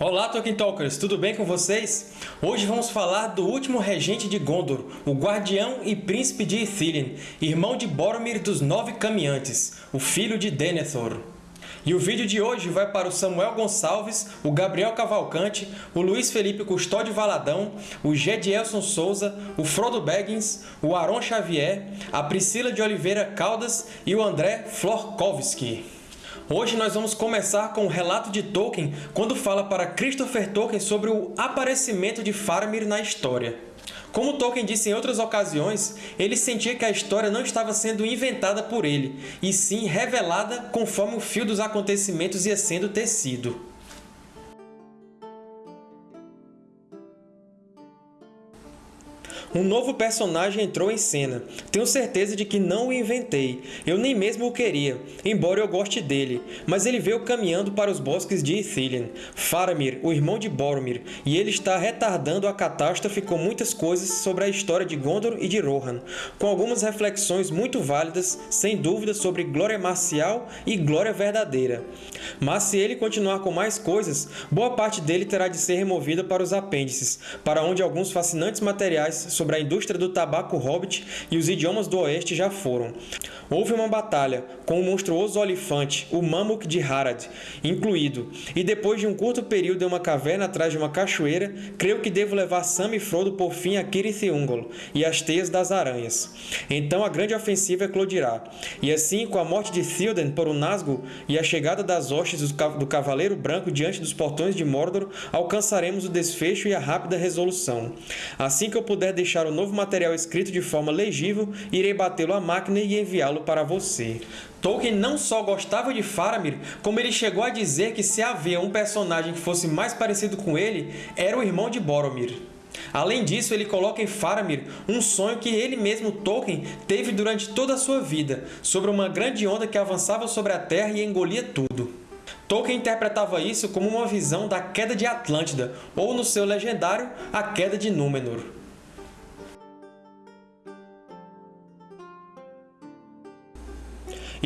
Olá, Tolkien Talkers! Tudo bem com vocês? Hoje vamos falar do último regente de Gondor, o guardião e príncipe de Ithilien, irmão de Boromir dos Nove Caminhantes, o filho de Denethor. E o vídeo de hoje vai para o Samuel Gonçalves, o Gabriel Cavalcante, o Luiz Felipe Custódio Valadão, o Gedielson Souza, o Frodo Baggins, o Aron Xavier, a Priscila de Oliveira Caldas e o André Florkowski. Hoje nós vamos começar com o relato de Tolkien quando fala para Christopher Tolkien sobre o aparecimento de Faramir na história. Como Tolkien disse em outras ocasiões, ele sentia que a história não estava sendo inventada por ele, e sim revelada conforme o fio dos acontecimentos ia sendo tecido. Um novo personagem entrou em cena. Tenho certeza de que não o inventei. Eu nem mesmo o queria, embora eu goste dele. Mas ele veio caminhando para os bosques de Ithilien. Faramir, o irmão de Boromir, e ele está retardando a catástrofe com muitas coisas sobre a história de Gondor e de Rohan, com algumas reflexões muito válidas, sem dúvida, sobre glória marcial e glória verdadeira. Mas se ele continuar com mais coisas, boa parte dele terá de ser removida para os apêndices, para onde alguns fascinantes materiais sobre a indústria do tabaco hobbit e os idiomas do oeste já foram. Houve uma batalha, com o monstruoso olifante, o Mamuk de Harad, incluído, e depois de um curto período em uma caverna atrás de uma cachoeira, creio que devo levar Sam e Frodo por fim a Cirith Ungol e as teias das aranhas. Então a grande ofensiva eclodirá, e assim, com a morte de Théoden por um Nazgûl e a chegada das hostes do Cavaleiro Branco diante dos portões de Mordor, alcançaremos o desfecho e a rápida resolução. Assim que eu puder deixar deixar o novo material escrito de forma legível, irei batê-lo à máquina e enviá-lo para você. Tolkien não só gostava de Faramir, como ele chegou a dizer que se havia um personagem que fosse mais parecido com ele, era o irmão de Boromir. Além disso, ele coloca em Faramir um sonho que ele mesmo, Tolkien, teve durante toda a sua vida, sobre uma grande onda que avançava sobre a Terra e engolia tudo. Tolkien interpretava isso como uma visão da queda de Atlântida, ou, no seu legendário, a queda de Númenor.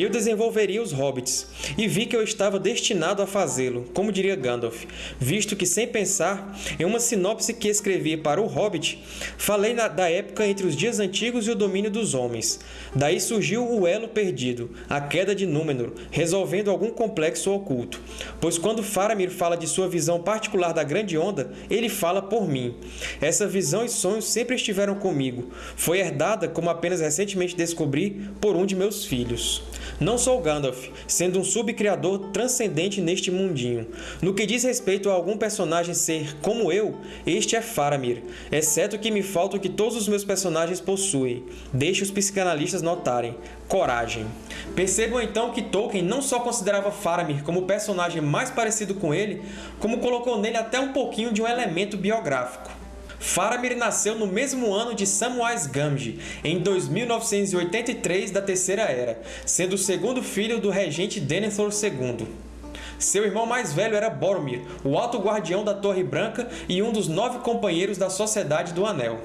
Eu desenvolveria os hobbits, e vi que eu estava destinado a fazê-lo, como diria Gandalf, visto que, sem pensar, em uma sinopse que escrevi para o Hobbit, falei da época entre os dias antigos e o domínio dos homens. Daí surgiu o elo perdido, a queda de Númenor, resolvendo algum complexo oculto. Pois quando Faramir fala de sua visão particular da Grande Onda, ele fala por mim. Essa visão e sonhos sempre estiveram comigo. Foi herdada, como apenas recentemente descobri, por um de meus filhos. Não sou Gandalf, sendo um subcriador transcendente neste mundinho. No que diz respeito a algum personagem ser como eu, este é Faramir, exceto que me falta o que todos os meus personagens possuem. Deixe os psicanalistas notarem. Coragem. Percebam então que Tolkien não só considerava Faramir como o personagem mais parecido com ele, como colocou nele até um pouquinho de um elemento biográfico. Faramir nasceu no mesmo ano de Samwise Gamgee, em 2983 da Terceira Era, sendo o segundo filho do regente Denethor II. Seu irmão mais velho era Boromir, o Alto Guardião da Torre Branca e um dos nove companheiros da Sociedade do Anel.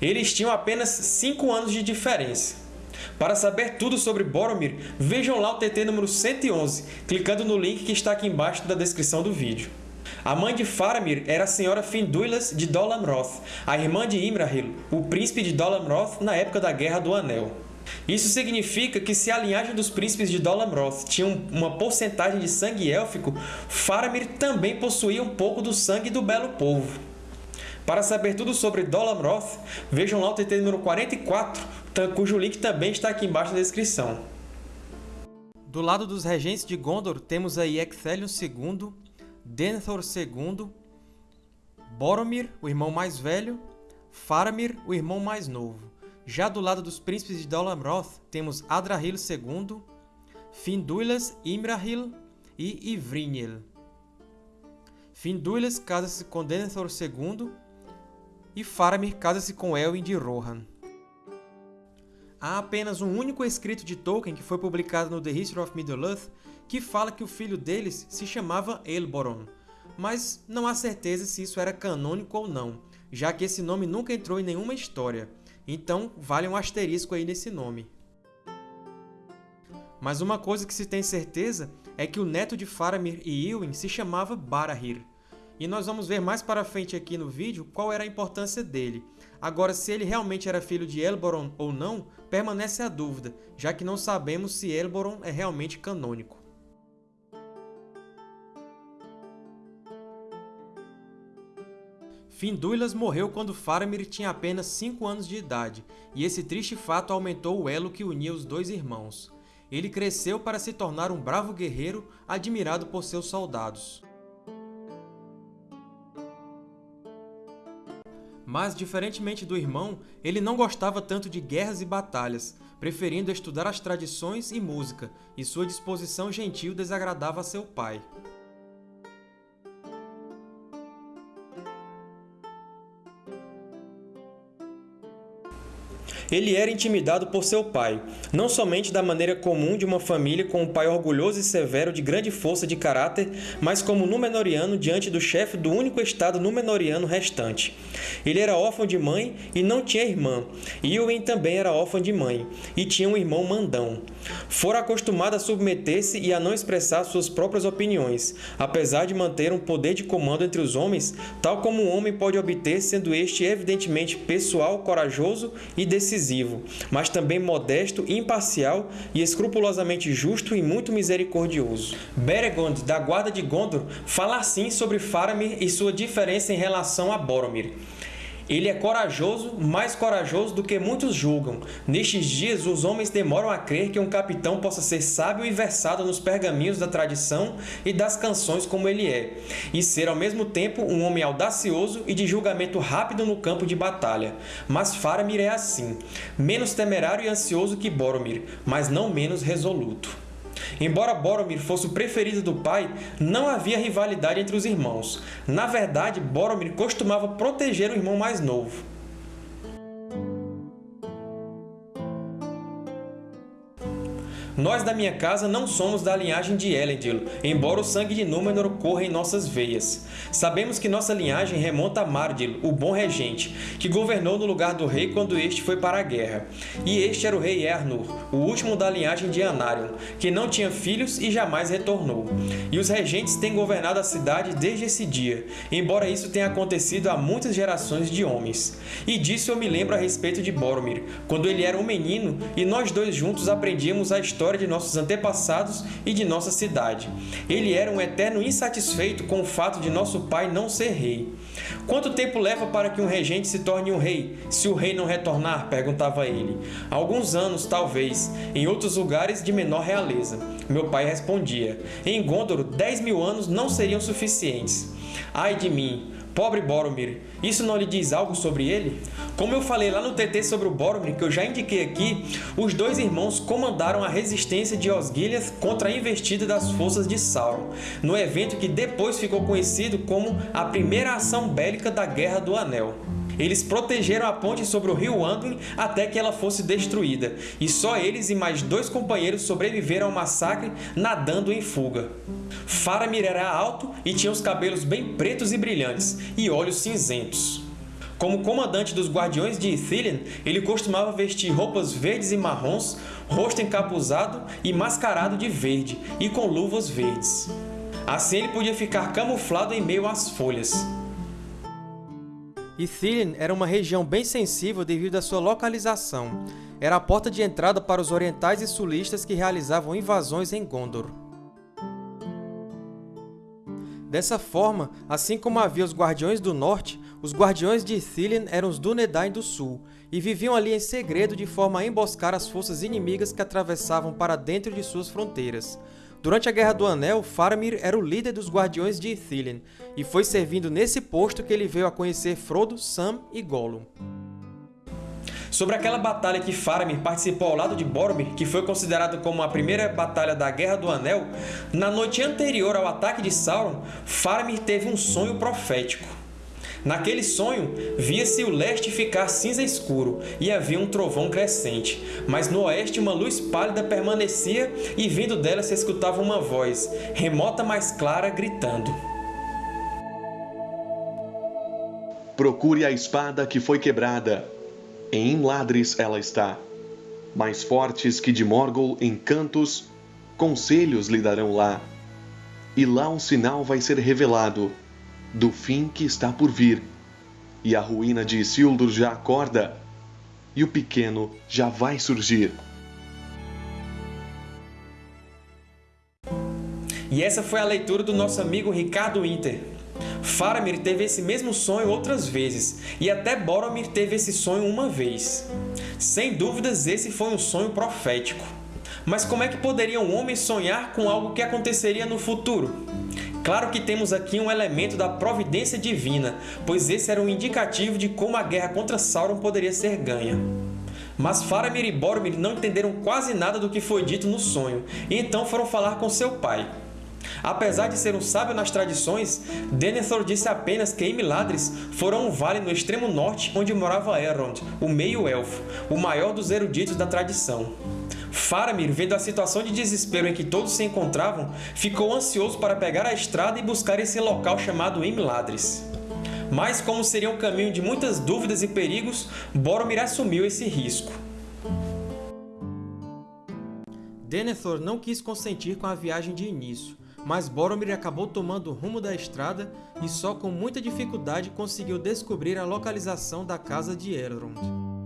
Eles tinham apenas cinco anos de diferença. Para saber tudo sobre Boromir, vejam lá o TT número 111, clicando no link que está aqui embaixo da descrição do vídeo. A mãe de Faramir era a senhora Finduilas de Dol Amroth, a irmã de Imrahil, o príncipe de Dol Amroth na época da Guerra do Anel. Isso significa que se a linhagem dos príncipes de Dol Amroth tinha uma porcentagem de sangue élfico, Faramir também possuía um pouco do sangue do belo povo. Para saber tudo sobre Dol Amroth, vejam lá o TT número 44, cujo link também está aqui embaixo na descrição. Do lado dos regentes de Gondor, temos aí Ecthelion II, Denethor II, Boromir, o irmão mais velho, Faramir, o irmão mais novo. Já do lado dos príncipes de Dol Amroth, temos Adrahil II, Finduilas, Imrahil e Ivrinhel. Finduilas casa-se com Denethor II e Faramir casa-se com Elwin de Rohan. Há apenas um único escrito de Tolkien que foi publicado no The History of Middle-earth que fala que o filho deles se chamava Elboron, mas não há certeza se isso era canônico ou não, já que esse nome nunca entrou em nenhuma história, então vale um asterisco aí nesse nome. Mas uma coisa que se tem certeza é que o neto de Faramir e Ilwin se chamava Barahir, E nós vamos ver mais para frente aqui no vídeo qual era a importância dele. Agora, se ele realmente era filho de Elboron ou não, permanece a dúvida, já que não sabemos se Elboron é realmente canônico. Finduilas morreu quando Faramir tinha apenas 5 anos de idade, e esse triste fato aumentou o elo que unia os dois irmãos. Ele cresceu para se tornar um bravo guerreiro admirado por seus soldados. Mas, diferentemente do irmão, ele não gostava tanto de guerras e batalhas, preferindo estudar as tradições e música, e sua disposição gentil desagradava a seu pai. Ele era intimidado por seu pai, não somente da maneira comum de uma família com um pai orgulhoso e severo de grande força de caráter, mas como Númenoriano diante do chefe do único estado Númenoriano restante. Ele era órfão de mãe e não tinha irmã. Iuin também era órfão de mãe, e tinha um irmão mandão. Fora acostumado a submeter-se e a não expressar suas próprias opiniões, apesar de manter um poder de comando entre os homens, tal como um homem pode obter sendo este evidentemente pessoal, corajoso e decisivo, mas também modesto, imparcial e escrupulosamente justo e muito misericordioso. Beregond, da Guarda de Gondor, fala assim sobre Faramir e sua diferença em relação a Boromir. Ele é corajoso, mais corajoso do que muitos julgam. Nestes dias, os homens demoram a crer que um capitão possa ser sábio e versado nos pergaminhos da tradição e das canções como ele é, e ser ao mesmo tempo um homem audacioso e de julgamento rápido no campo de batalha. Mas Faramir é assim, menos temerário e ansioso que Boromir, mas não menos resoluto. Embora Boromir fosse o preferido do pai, não havia rivalidade entre os irmãos. Na verdade, Boromir costumava proteger o irmão mais novo. Nós da minha casa não somos da linhagem de Elendil, embora o sangue de Númenor corra em nossas veias. Sabemos que nossa linhagem remonta a Mardil, o bom regente, que governou no lugar do rei quando este foi para a guerra. E este era o rei Ernur, o último da linhagem de Anarion, que não tinha filhos e jamais retornou. E os regentes têm governado a cidade desde esse dia, embora isso tenha acontecido há muitas gerações de homens. E disso eu me lembro a respeito de Boromir, quando ele era um menino e nós dois juntos aprendíamos a história história de nossos antepassados e de nossa cidade. Ele era um eterno insatisfeito com o fato de nosso pai não ser rei. Quanto tempo leva para que um regente se torne um rei, se o rei não retornar? perguntava ele. Alguns anos, talvez, em outros lugares de menor realeza. Meu pai respondia. Em Gondor, dez mil anos não seriam suficientes. Ai de mim! Pobre Boromir, isso não lhe diz algo sobre ele? Como eu falei lá no TT sobre o Boromir, que eu já indiquei aqui, os dois irmãos comandaram a resistência de Osgiliath contra a investida das forças de Sauron, no evento que depois ficou conhecido como a primeira ação bélica da Guerra do Anel. Eles protegeram a ponte sobre o rio Anduin até que ela fosse destruída, e só eles e mais dois companheiros sobreviveram ao massacre nadando em fuga. Faramir era alto e tinha os cabelos bem pretos e brilhantes, e olhos cinzentos. Como comandante dos Guardiões de Ithilien, ele costumava vestir roupas verdes e marrons, rosto encapuzado e mascarado de verde, e com luvas verdes. Assim ele podia ficar camuflado em meio às folhas. Ithilien era uma região bem sensível devido à sua localização. Era a porta de entrada para os orientais e sulistas que realizavam invasões em Gondor. Dessa forma, assim como havia os Guardiões do Norte, os Guardiões de Ithilien eram os Dúnedain do Sul, e viviam ali em segredo de forma a emboscar as forças inimigas que atravessavam para dentro de suas fronteiras. Durante a Guerra do Anel, Faramir era o líder dos Guardiões de Ithilien, e foi servindo nesse posto que ele veio a conhecer Frodo, Sam e Gollum. Sobre aquela batalha que Faramir participou ao lado de Boromir, que foi considerado como a primeira batalha da Guerra do Anel, na noite anterior ao ataque de Sauron, Faramir teve um sonho profético. Naquele sonho, via-se o leste ficar cinza escuro e havia um trovão crescente, mas no oeste uma luz pálida permanecia e vindo dela se escutava uma voz, remota mais clara, gritando. Procure a espada que foi quebrada. Em Ladres ela está. Mais fortes que de Morgul em cantos, conselhos lhe darão lá. E lá um sinal vai ser revelado do fim que está por vir. E a ruína de Isildur já acorda, e o pequeno já vai surgir. E essa foi a leitura do nosso amigo Ricardo Inter. Faramir teve esse mesmo sonho outras vezes, e até Boromir teve esse sonho uma vez. Sem dúvidas, esse foi um sonho profético. Mas como é que poderia um homem sonhar com algo que aconteceria no futuro? Claro que temos aqui um elemento da providência divina, pois esse era um indicativo de como a guerra contra Sauron poderia ser ganha. Mas Faramir e Boromir não entenderam quase nada do que foi dito no sonho, e então foram falar com seu pai. Apesar de ser um sábio nas tradições, Denethor disse apenas que Imladris fora um vale no extremo norte onde morava Elrond, o meio-elfo, o maior dos eruditos da tradição. Faramir, vendo a situação de desespero em que todos se encontravam, ficou ansioso para pegar a estrada e buscar esse local chamado Imladris. Mas, como seria um caminho de muitas dúvidas e perigos, Boromir assumiu esse risco. Denethor não quis consentir com a viagem de início, mas Boromir acabou tomando o rumo da estrada e só com muita dificuldade conseguiu descobrir a localização da casa de Elrond.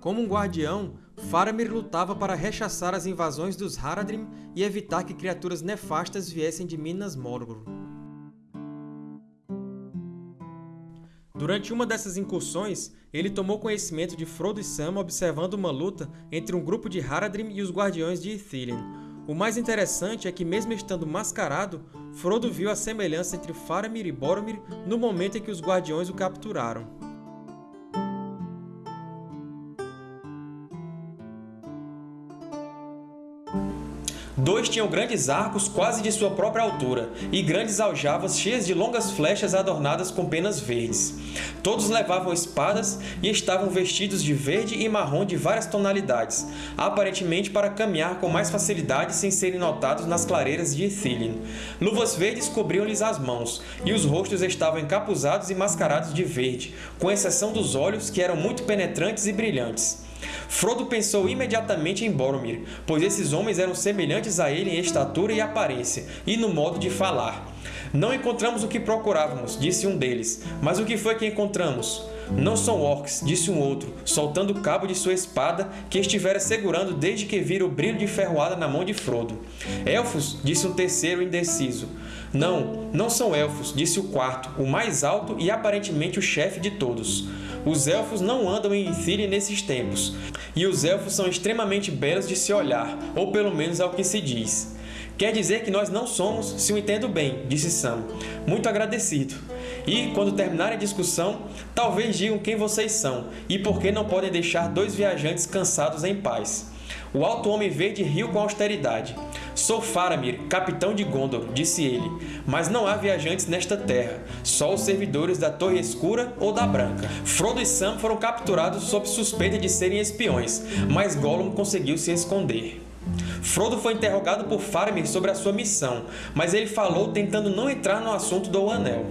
Como um guardião, Faramir lutava para rechaçar as invasões dos Haradrim e evitar que criaturas nefastas viessem de Minas Morgul. Durante uma dessas incursões, ele tomou conhecimento de Frodo e Sam observando uma luta entre um grupo de Haradrim e os Guardiões de Ithilien. O mais interessante é que, mesmo estando mascarado, Frodo viu a semelhança entre Faramir e Boromir no momento em que os Guardiões o capturaram. Dois tinham grandes arcos quase de sua própria altura, e grandes aljavas cheias de longas flechas adornadas com penas verdes. Todos levavam espadas e estavam vestidos de verde e marrom de várias tonalidades, aparentemente para caminhar com mais facilidade sem serem notados nas clareiras de Ithilien. Luvas verdes cobriam-lhes as mãos, e os rostos estavam encapuzados e mascarados de verde, com exceção dos olhos que eram muito penetrantes e brilhantes. Frodo pensou imediatamente em Boromir, pois esses homens eram semelhantes a ele em estatura e aparência, e no modo de falar. Não encontramos o que procurávamos, disse um deles. Mas o que foi que encontramos? Não são orcs, disse um outro, soltando o cabo de sua espada, que estivera segurando desde que vira o brilho de ferroada na mão de Frodo. Elfos, disse um terceiro indeciso. Não, não são elfos, disse o quarto, o mais alto e aparentemente o chefe de todos. Os Elfos não andam em Ithilien nesses tempos, e os Elfos são extremamente belos de se olhar, ou pelo menos é o que se diz. Quer dizer que nós não somos, se o entendo bem, disse Sam, muito agradecido. E, quando terminarem a discussão, talvez digam quem vocês são e por que não podem deixar dois viajantes cansados em paz. O Alto Homem Verde riu com austeridade. Sou Faramir, capitão de Gondor, disse ele, mas não há viajantes nesta terra, só os servidores da Torre Escura ou da Branca. Frodo e Sam foram capturados sob suspeita de serem espiões, mas Gollum conseguiu se esconder. Frodo foi interrogado por Faramir sobre a sua missão, mas ele falou tentando não entrar no assunto do Anel.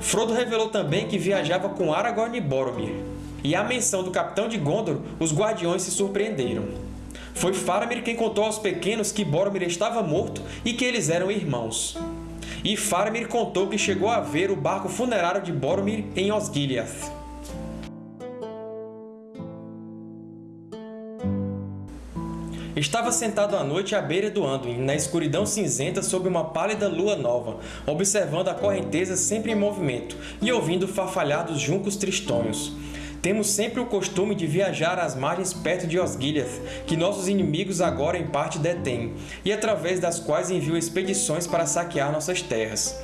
Frodo revelou também que viajava com Aragorn e Boromir. E à menção do Capitão de Gondor, os Guardiões se surpreenderam. Foi Faramir quem contou aos pequenos que Boromir estava morto e que eles eram irmãos. E Faramir contou que chegou a ver o barco funerário de Boromir em Osgiliath. Estava sentado à noite à beira do Anduin, na escuridão cinzenta sob uma pálida lua nova, observando a correnteza sempre em movimento e ouvindo o farfalhar dos juncos tristonhos. Temos sempre o costume de viajar às margens perto de Osgiliath, que nossos inimigos agora em parte detêm, e através das quais enviam expedições para saquear nossas terras.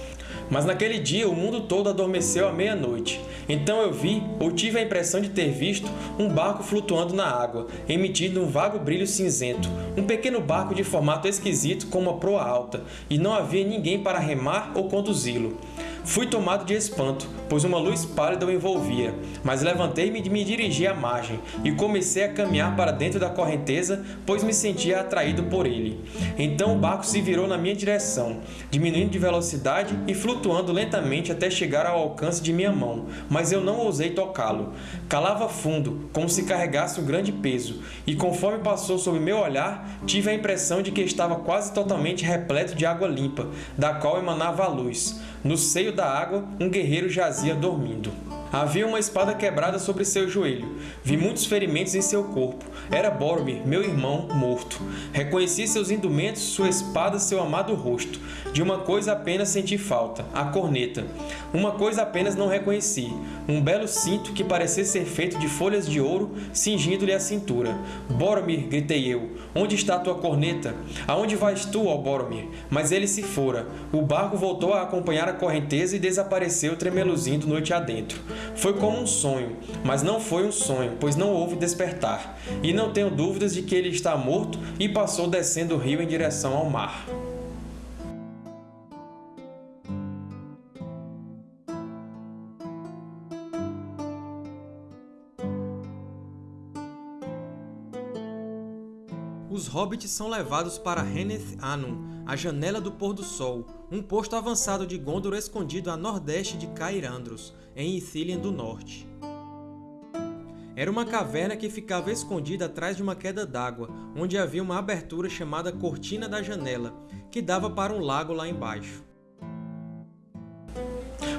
Mas naquele dia o mundo todo adormeceu à meia-noite. Então eu vi, ou tive a impressão de ter visto, um barco flutuando na água, emitindo um vago brilho cinzento, um pequeno barco de formato esquisito com uma proa alta, e não havia ninguém para remar ou conduzi-lo. Fui tomado de espanto, pois uma luz pálida o envolvia, mas levantei-me e me dirigi à margem, e comecei a caminhar para dentro da correnteza, pois me sentia atraído por ele. Então o barco se virou na minha direção, diminuindo de velocidade e flutuando lentamente até chegar ao alcance de minha mão, mas eu não ousei tocá-lo. Calava fundo, como se carregasse um grande peso, e conforme passou sob meu olhar, tive a impressão de que estava quase totalmente repleto de água limpa, da qual emanava a luz. No seio da água, um guerreiro jazia dormindo. Havia uma espada quebrada sobre seu joelho. Vi muitos ferimentos em seu corpo. Era Boromir, meu irmão, morto. Reconheci seus indumentos, sua espada, seu amado rosto. De uma coisa apenas senti falta, a corneta. Uma coisa apenas não reconheci, um belo cinto que parecia ser feito de folhas de ouro, cingindo-lhe a cintura. Boromir, gritei eu, onde está tua corneta? Aonde vais tu, ó Boromir? Mas ele se fora. O barco voltou a acompanhar a correnteza e desapareceu tremeluzindo noite adentro. Foi como um sonho, mas não foi um sonho, pois não houve despertar. E não tenho dúvidas de que ele está morto e passou descendo o rio em direção ao mar. Hobbits são levados para Heneth Anum, a Janela do Pôr do Sol, um posto avançado de Gondor escondido a nordeste de Cair Andros, em Ithilien do Norte. Era uma caverna que ficava escondida atrás de uma queda d'água, onde havia uma abertura chamada Cortina da Janela, que dava para um lago lá embaixo.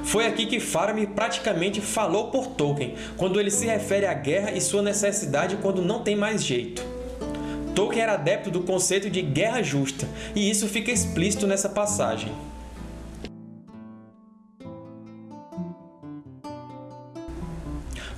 Foi aqui que Faramir praticamente falou por Tolkien, quando ele se refere à guerra e sua necessidade quando não tem mais jeito. Tolkien era adepto do conceito de guerra justa, e isso fica explícito nessa passagem.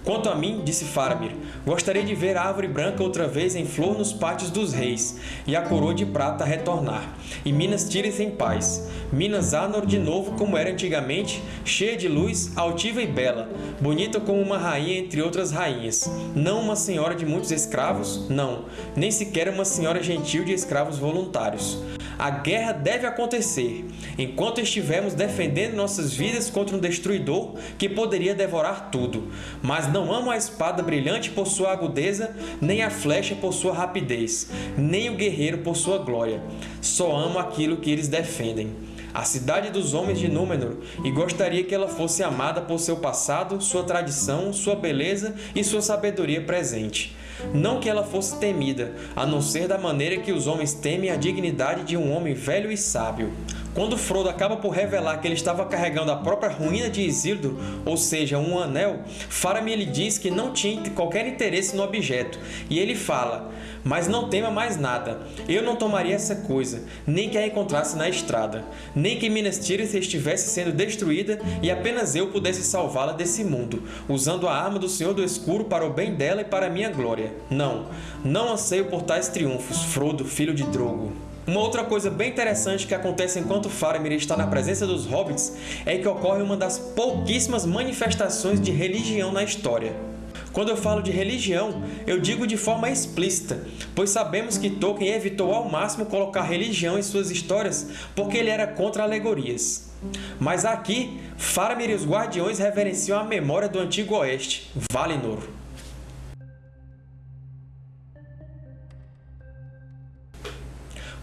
Quanto a mim, disse Faramir, gostaria de ver a árvore branca outra vez em flor nos pátios dos reis, e a coroa de prata retornar, e Minas Tirith em paz. Minas Anor de novo como era antigamente, cheia de luz, altiva e bela, bonita como uma rainha entre outras rainhas. Não uma senhora de muitos escravos, não, nem sequer uma senhora gentil de escravos voluntários. A guerra deve acontecer, enquanto estivermos defendendo nossas vidas contra um destruidor que poderia devorar tudo. Mas não amo a espada brilhante por sua agudeza, nem a flecha por sua rapidez, nem o guerreiro por sua glória. Só amo aquilo que eles defendem a cidade dos homens de Númenor, e gostaria que ela fosse amada por seu passado, sua tradição, sua beleza e sua sabedoria presente. Não que ela fosse temida, a não ser da maneira que os homens temem a dignidade de um homem velho e sábio. Quando Frodo acaba por revelar que ele estava carregando a própria ruína de Isildur, ou seja, um anel, Faramir lhe diz que não tinha qualquer interesse no objeto, e ele fala mas não tema mais nada. Eu não tomaria essa coisa, nem que a encontrasse na estrada, nem que Minas Tirith estivesse sendo destruída e apenas eu pudesse salvá-la desse mundo, usando a arma do Senhor do Escuro para o bem dela e para a minha glória. Não, não anseio por tais triunfos, Frodo, filho de Drogo. Uma outra coisa bem interessante que acontece enquanto Faramir está na presença dos Hobbits é que ocorre uma das pouquíssimas manifestações de religião na história. Quando eu falo de religião, eu digo de forma explícita, pois sabemos que Tolkien evitou ao máximo colocar religião em suas histórias porque ele era contra alegorias. Mas aqui, Faramir e os Guardiões reverenciam a memória do Antigo Oeste, Valinor.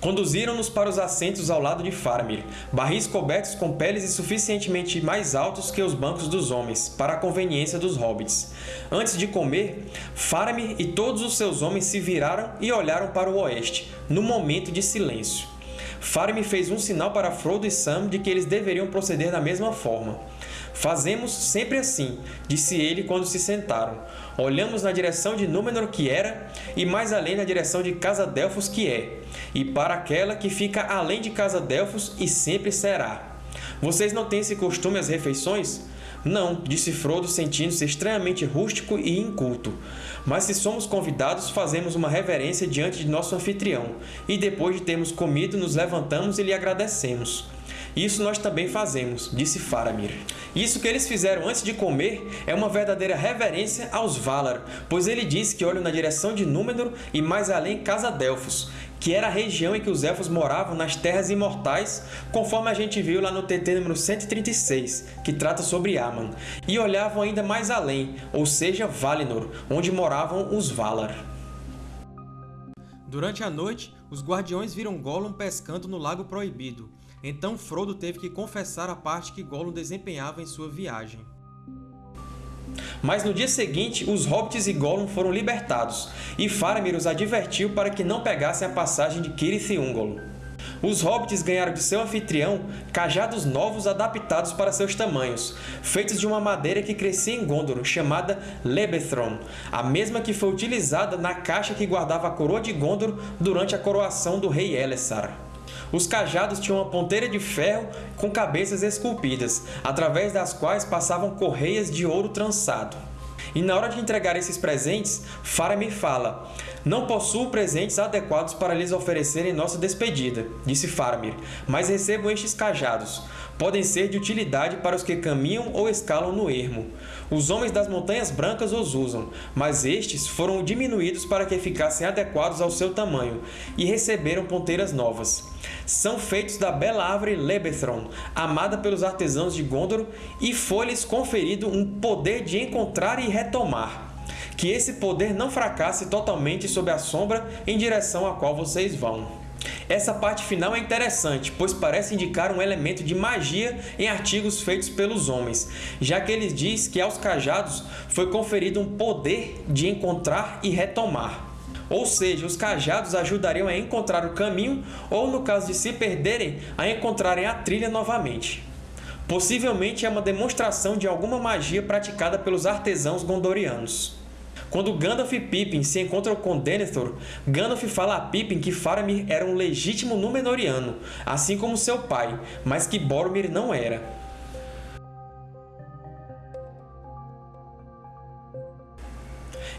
Conduziram-nos para os assentos ao lado de Faramir, barris cobertos com peles e suficientemente mais altos que os bancos dos homens, para a conveniência dos hobbits. Antes de comer, Faramir e todos os seus homens se viraram e olharam para o oeste, no momento de silêncio. Faramir fez um sinal para Frodo e Sam de que eles deveriam proceder da mesma forma. Fazemos sempre assim, disse ele quando se sentaram. Olhamos na direção de Númenor que era, e mais além na direção de Casa Delfos que é, e para aquela que fica além de Casa Delfos e sempre será. Vocês não têm esse costume às refeições? Não, disse Frodo sentindo-se estranhamente rústico e inculto. Mas se somos convidados, fazemos uma reverência diante de nosso anfitrião, e depois de termos comido, nos levantamos e lhe agradecemos. Isso nós também fazemos, disse Faramir. Isso que eles fizeram antes de comer é uma verdadeira reverência aos Valar, pois ele disse que olham na direção de Númenor e mais além Casa Delfos, que era a região em que os Elfos moravam nas Terras Imortais, conforme a gente viu lá no TT número 136, que trata sobre Aman, e olhavam ainda mais além, ou seja, Valinor, onde moravam os Valar. Durante a noite, os Guardiões viram Gollum pescando no Lago Proibido, então Frodo teve que confessar a parte que Gollum desempenhava em sua viagem. Mas no dia seguinte, os Hobbits e Gollum foram libertados, e Faramir os advertiu para que não pegassem a passagem de Cirith e Ungol. Os Hobbits ganharam de seu anfitrião cajados novos adaptados para seus tamanhos, feitos de uma madeira que crescia em Gondor, chamada Lebethron, a mesma que foi utilizada na caixa que guardava a coroa de Gondor durante a coroação do rei Elessar. Os cajados tinham uma ponteira de ferro com cabeças esculpidas, através das quais passavam correias de ouro trançado. E na hora de entregar esses presentes, Faramir fala Não possuo presentes adequados para lhes oferecer em nossa despedida, disse Faramir, mas recebo estes cajados. Podem ser de utilidade para os que caminham ou escalam no ermo. Os homens das Montanhas Brancas os usam, mas estes foram diminuídos para que ficassem adequados ao seu tamanho, e receberam ponteiras novas. São feitos da bela árvore Lebethron, amada pelos artesãos de Gondor, e foi-lhes conferido um poder de encontrar e retomar. Que esse poder não fracasse totalmente sob a sombra em direção à qual vocês vão. Essa parte final é interessante, pois parece indicar um elemento de magia em artigos feitos pelos homens, já que ele diz que aos cajados foi conferido um poder de encontrar e retomar. Ou seja, os cajados ajudariam a encontrar o caminho ou, no caso de se perderem, a encontrarem a trilha novamente. Possivelmente é uma demonstração de alguma magia praticada pelos artesãos gondorianos. Quando Gandalf e Pippin se encontram com Denethor, Gandalf fala a Pippin que Faramir era um legítimo Númenoriano, assim como seu pai, mas que Boromir não era.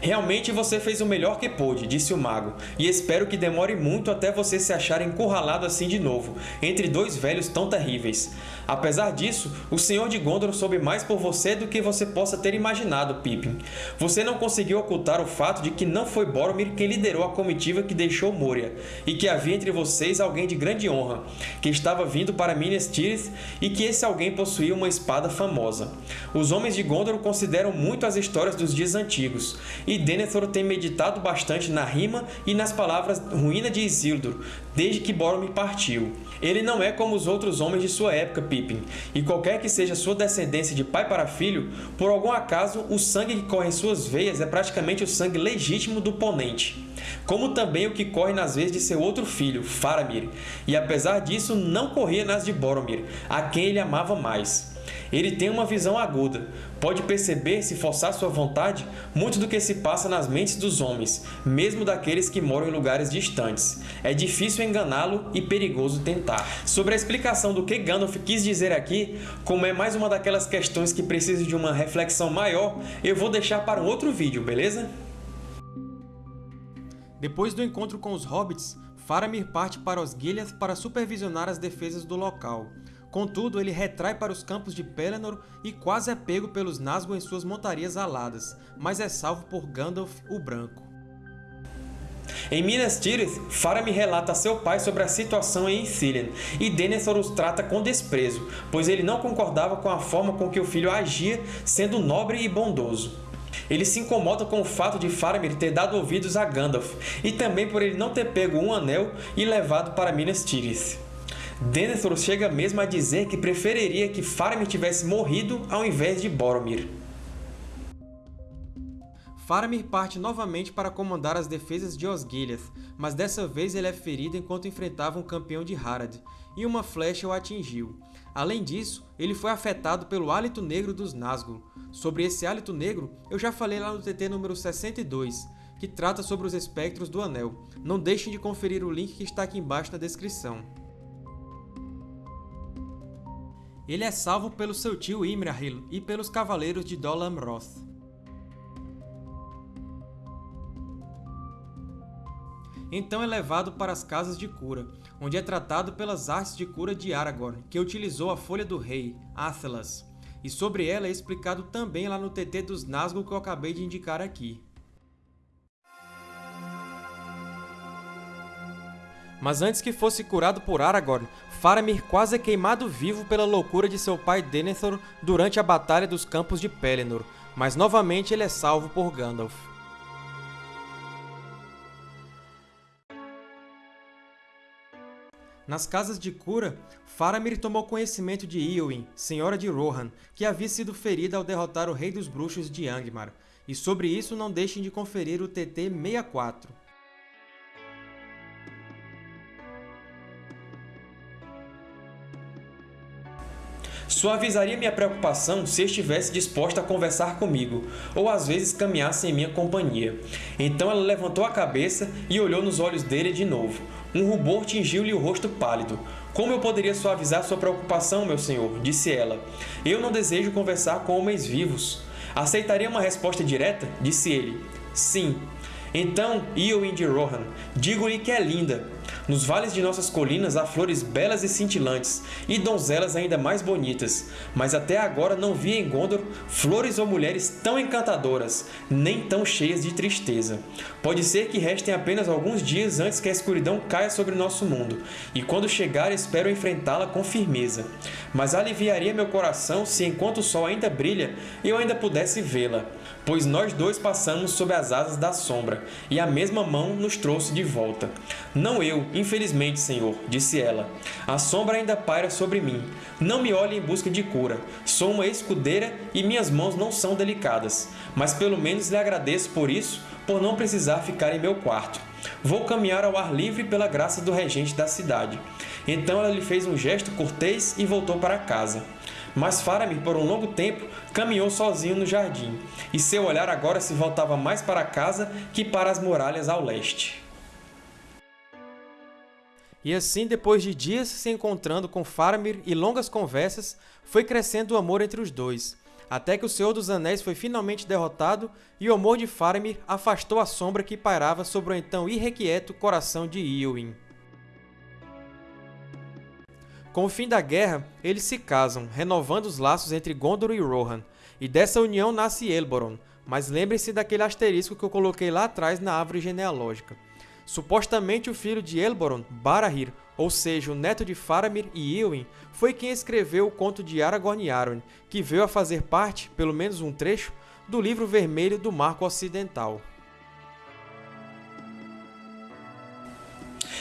Realmente você fez o melhor que pôde, disse o mago, e espero que demore muito até você se achar encurralado assim de novo, entre dois velhos tão terríveis. Apesar disso, o Senhor de Gondor soube mais por você do que você possa ter imaginado, Pippin. Você não conseguiu ocultar o fato de que não foi Boromir quem liderou a comitiva que deixou Moria, e que havia entre vocês alguém de grande honra, que estava vindo para Minas Tirith e que esse alguém possuía uma espada famosa. Os homens de Gondor consideram muito as histórias dos dias antigos, e Denethor tem meditado bastante na rima e nas palavras ruína de Isildur, desde que Boromir partiu. Ele não é como os outros homens de sua época, Pippin, e qualquer que seja sua descendência de pai para filho, por algum acaso o sangue que corre em suas veias é praticamente o sangue legítimo do ponente como também o que corre nas veias de seu outro filho, Faramir, e apesar disso não corria nas de Boromir, a quem ele amava mais. Ele tem uma visão aguda, pode perceber, se forçar sua vontade, muito do que se passa nas mentes dos homens, mesmo daqueles que moram em lugares distantes. É difícil enganá-lo e perigoso tentar. Sobre a explicação do que Gandalf quis dizer aqui, como é mais uma daquelas questões que precisam de uma reflexão maior, eu vou deixar para um outro vídeo, beleza? Depois do encontro com os Hobbits, Faramir parte para Osgiliath para supervisionar as defesas do local. Contudo, ele retrai para os campos de Pelennor e quase é pego pelos Nazgûl em suas montarias aladas, mas é salvo por Gandalf o Branco. Em Minas Tirith, Faramir relata a seu pai sobre a situação em Ithilien, e Denethor os trata com desprezo, pois ele não concordava com a forma com que o filho agia, sendo nobre e bondoso. Ele se incomoda com o fato de Faramir ter dado ouvidos a Gandalf, e também por ele não ter pego um anel e levado para Minas Tirith. Denethor chega mesmo a dizer que preferiria que Faramir tivesse morrido ao invés de Boromir. Faramir parte novamente para comandar as defesas de Osgiliath, mas dessa vez ele é ferido enquanto enfrentava um campeão de Harad, e uma flecha o atingiu. Além disso, ele foi afetado pelo hálito negro dos Nazgûl. Sobre esse hálito negro, eu já falei lá no TT número 62, que trata sobre os espectros do Anel. Não deixem de conferir o link que está aqui embaixo na descrição. Ele é salvo pelo seu tio Imrahil e pelos cavaleiros de Dol Amroth. Então é levado para as Casas de Cura, onde é tratado pelas artes de cura de Aragorn, que utilizou a Folha do Rei, Athelas, e sobre ela é explicado também lá no TT dos Nazgûl que eu acabei de indicar aqui. Mas antes que fosse curado por Aragorn, Faramir quase é queimado vivo pela loucura de seu pai Denethor durante a Batalha dos Campos de Pelennor, mas novamente ele é salvo por Gandalf. Nas Casas de Cura, Faramir tomou conhecimento de Eowyn, senhora de Rohan, que havia sido ferida ao derrotar o Rei dos Bruxos de Angmar, e sobre isso não deixem de conferir o TT 64. Suavizaria minha preocupação se estivesse disposta a conversar comigo, ou às vezes caminhasse em minha companhia. Então ela levantou a cabeça e olhou nos olhos dele de novo. Um rubor tingiu-lhe o rosto pálido. Como eu poderia suavizar sua preocupação, meu senhor? Disse ela. Eu não desejo conversar com homens vivos. Aceitaria uma resposta direta? Disse ele. Sim. Então, Eowyn de Rohan, digo-lhe que é linda, nos vales de nossas colinas há flores belas e cintilantes, e donzelas ainda mais bonitas, mas até agora não vi em Gondor flores ou mulheres tão encantadoras, nem tão cheias de tristeza. Pode ser que restem apenas alguns dias antes que a escuridão caia sobre nosso mundo, e quando chegar espero enfrentá-la com firmeza. Mas aliviaria meu coração se enquanto o sol ainda brilha, eu ainda pudesse vê-la, pois nós dois passamos sob as asas da sombra, e a mesma mão nos trouxe de volta. Não eu, infelizmente, Senhor, disse ela. A sombra ainda paira sobre mim. Não me olhe em busca de cura. Sou uma escudeira e minhas mãos não são delicadas. Mas pelo menos lhe agradeço por isso, por não precisar ficar em meu quarto. Vou caminhar ao ar livre pela graça do regente da cidade. Então ela lhe fez um gesto cortês e voltou para casa. Mas Faramir, por um longo tempo, caminhou sozinho no jardim, e seu olhar agora se voltava mais para casa que para as muralhas ao leste. E assim, depois de dias se encontrando com Faramir e longas conversas, foi crescendo o amor entre os dois, até que o Senhor dos Anéis foi finalmente derrotado e o amor de Faramir afastou a sombra que pairava sobre o então irrequieto coração de Eowyn. Com o fim da guerra, eles se casam, renovando os laços entre Gondor e Rohan, e dessa união nasce Elboron, mas lembre-se daquele asterisco que eu coloquei lá atrás na árvore genealógica. Supostamente o filho de Elboron, Barahir, ou seja, o neto de Faramir e Eowyn, foi quem escreveu o conto de Aragorn e Arwen, que veio a fazer parte, pelo menos um trecho, do livro vermelho do Marco Ocidental.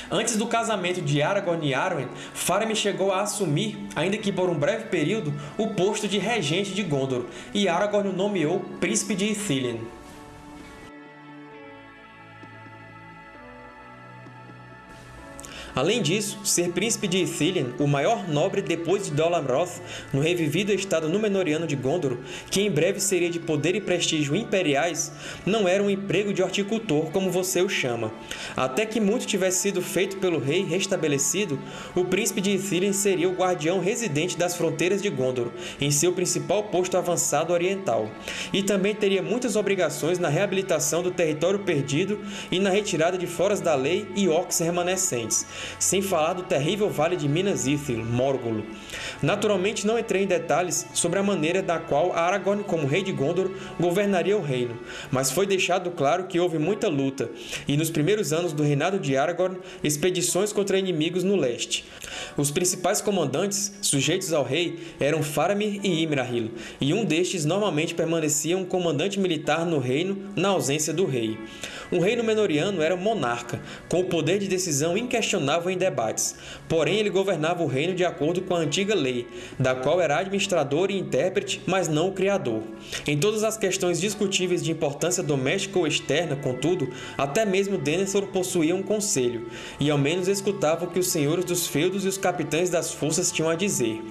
Antes do casamento de Aragorn e Arwen, Faramir chegou a assumir, ainda que por um breve período, o posto de regente de Gondor, e Aragorn o nomeou Príncipe de Ithilien. Além disso, ser príncipe de Ithilien, o maior nobre depois de Dol Amroth, no revivido estado Númenoriano de Gondor, que em breve seria de poder e prestígio imperiais, não era um emprego de horticultor como você o chama. Até que muito tivesse sido feito pelo rei restabelecido, o príncipe de Ithilien seria o guardião residente das fronteiras de Gondor, em seu principal posto avançado oriental, e também teria muitas obrigações na reabilitação do território perdido e na retirada de foras da lei e orcs remanescentes, sem falar do terrível vale de Minas Ithil, Morgul. Naturalmente não entrei em detalhes sobre a maneira da qual Aragorn, como rei de Gondor, governaria o reino, mas foi deixado claro que houve muita luta, e nos primeiros anos do reinado de Aragorn, expedições contra inimigos no leste. Os principais comandantes, sujeitos ao rei, eram Faramir e Imrahil, e um destes normalmente permanecia um comandante militar no reino na ausência do rei. Um rei Númenoriano era monarca, com o poder de decisão inquestionável em debates, porém ele governava o reino de acordo com a antiga lei, da qual era administrador e intérprete, mas não o criador. Em todas as questões discutíveis de importância doméstica ou externa, contudo, até mesmo Denethor possuía um conselho, e ao menos escutava o que os senhores dos feudos e os capitães das forças tinham a dizer.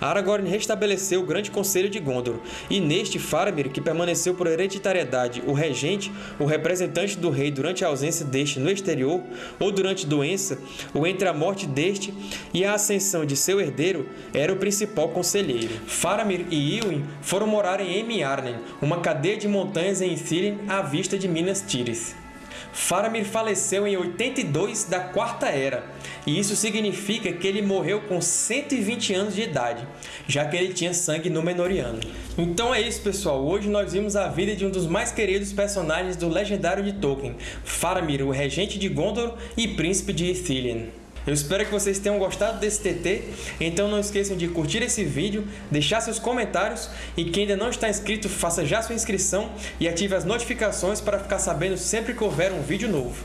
Aragorn restabeleceu o grande conselho de Gondor, e neste Faramir, que permaneceu por hereditariedade o regente, o representante do rei durante a ausência deste no exterior, ou durante doença, ou entre a morte deste e a ascensão de seu herdeiro, era o principal conselheiro. Faramir e Iwin foram morar em Emiarnen, uma cadeia de montanhas em Ithilien à vista de Minas Tirith. Faramir faleceu em 82 da Quarta Era, e isso significa que ele morreu com 120 anos de idade, já que ele tinha sangue Númenoriano. Então é isso, pessoal. Hoje nós vimos a vida de um dos mais queridos personagens do Legendário de Tolkien, Faramir, o Regente de Gondor e Príncipe de Ithilien. Eu espero que vocês tenham gostado desse TT, então não esqueçam de curtir esse vídeo, deixar seus comentários e quem ainda não está inscrito, faça já sua inscrição e ative as notificações para ficar sabendo sempre que houver um vídeo novo.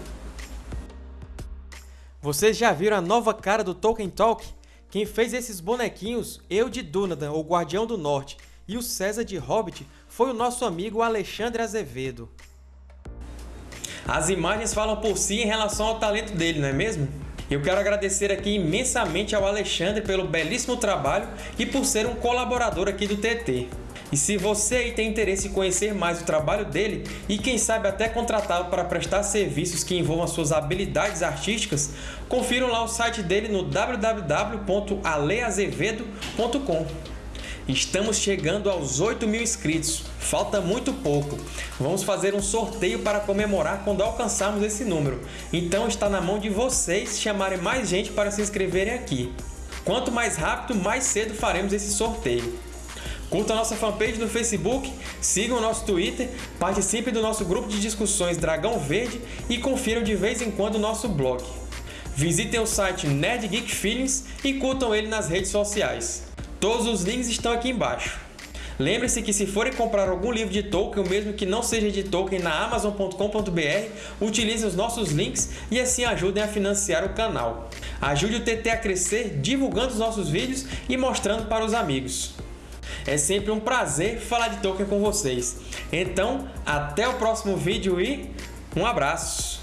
Vocês já viram a nova cara do Tolkien Talk? Quem fez esses bonequinhos, eu de Dúnadan, o Guardião do Norte, e o César de Hobbit, foi o nosso amigo Alexandre Azevedo. As imagens falam por si em relação ao talento dele, não é mesmo? Eu quero agradecer aqui imensamente ao Alexandre pelo belíssimo trabalho e por ser um colaborador aqui do TT. E se você aí tem interesse em conhecer mais o trabalho dele e quem sabe até contratá-lo para prestar serviços que envolvam suas habilidades artísticas, confiram lá o site dele no www.aleazevedo.com. Estamos chegando aos 8 mil inscritos, falta muito pouco. Vamos fazer um sorteio para comemorar quando alcançarmos esse número, então está na mão de vocês chamarem mais gente para se inscreverem aqui. Quanto mais rápido, mais cedo faremos esse sorteio. Curtam nossa fanpage no Facebook, sigam o nosso Twitter, participem do nosso grupo de discussões Dragão Verde e confiram de vez em quando o nosso blog. Visitem o site Nerd Geek Feelings e curtam ele nas redes sociais. Todos os links estão aqui embaixo. Lembre-se que se forem comprar algum livro de Tolkien, mesmo que não seja de Tolkien, na Amazon.com.br, utilizem os nossos links e assim ajudem a financiar o canal. Ajude o TT a crescer divulgando os nossos vídeos e mostrando para os amigos. É sempre um prazer falar de Tolkien com vocês. Então, até o próximo vídeo e um abraço!